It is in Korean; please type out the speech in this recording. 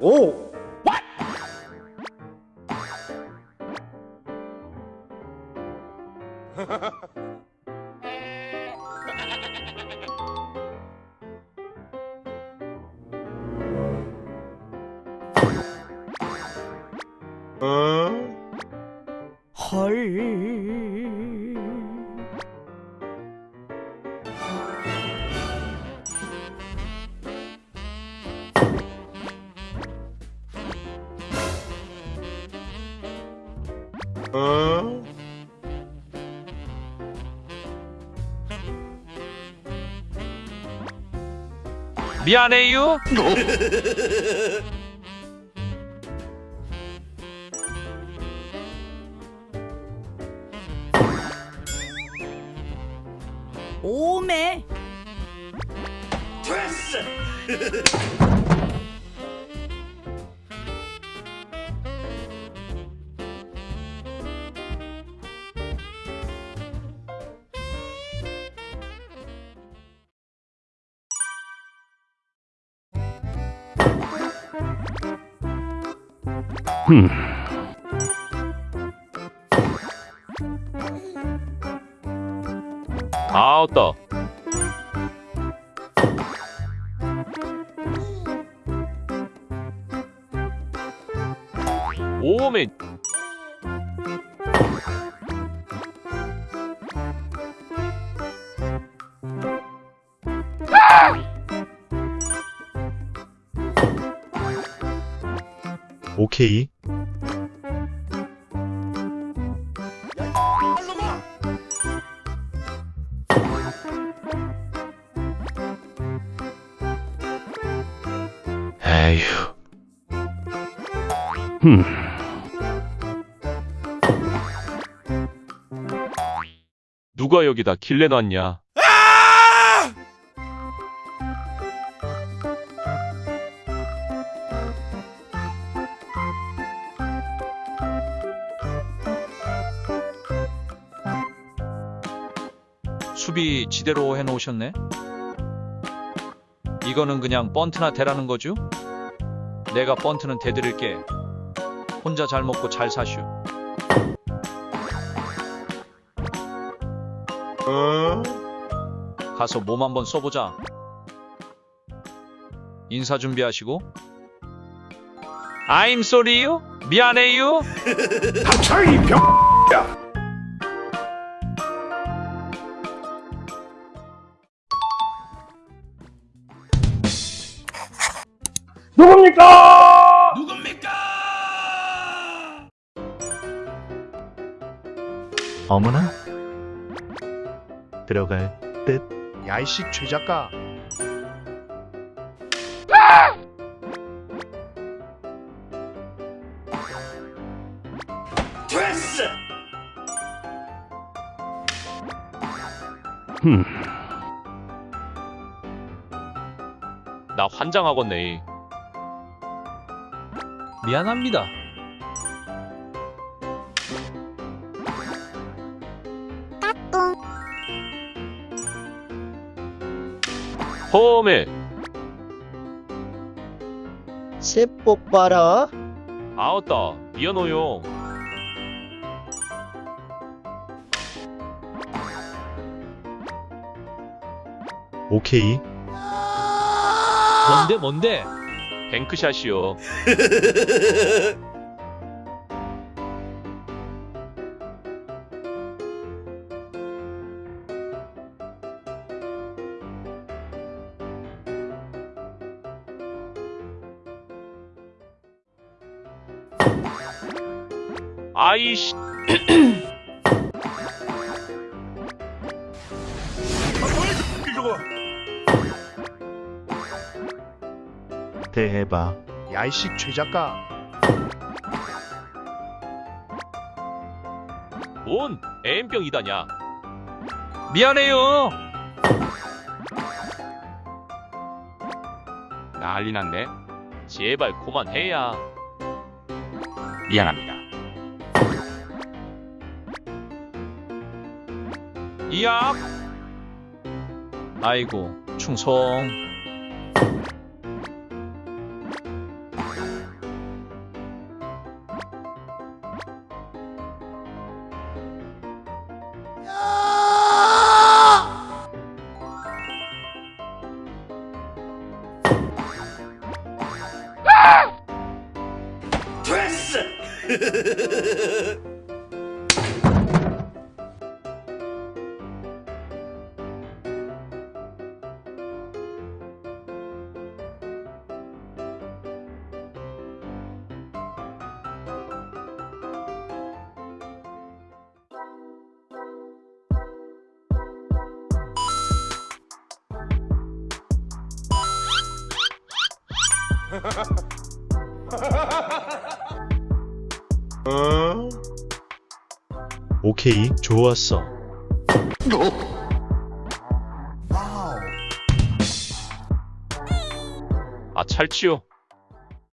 오! 미안해요. 오메 아웃다. 오메 오케이. 에휴. 흠. 누가 여기다 길래 놨냐? 수비 지대로 해놓으셨네? 이거는 그냥 번트나 대라는 거죠? 내가 번트는 대드릴게. 혼자 잘 먹고 잘 사슈. 가서 몸 한번 써보자. 인사 준비하시고. I'm sorry요. 미안해요. 닥쳐이 병! 누굽니까? 어머나. 들어갈 듯. 야이씨 최작가 흠. 나 환장하겠네. 미안합니다. 홈에 세뽀 봐라. 아웃다 미안해요. 오케이. 뭔데 뭔데? 뱅크샷이요. 아이씨. 대박. 야이씨 최작가 뭔 M병이다냐? 미안해요. 난리 났네. 제발 그만해야. 미안합니다. 이압. 아이고 충성. Ha ha ha ha ha! 오케이, 좋았어. 아 찰지요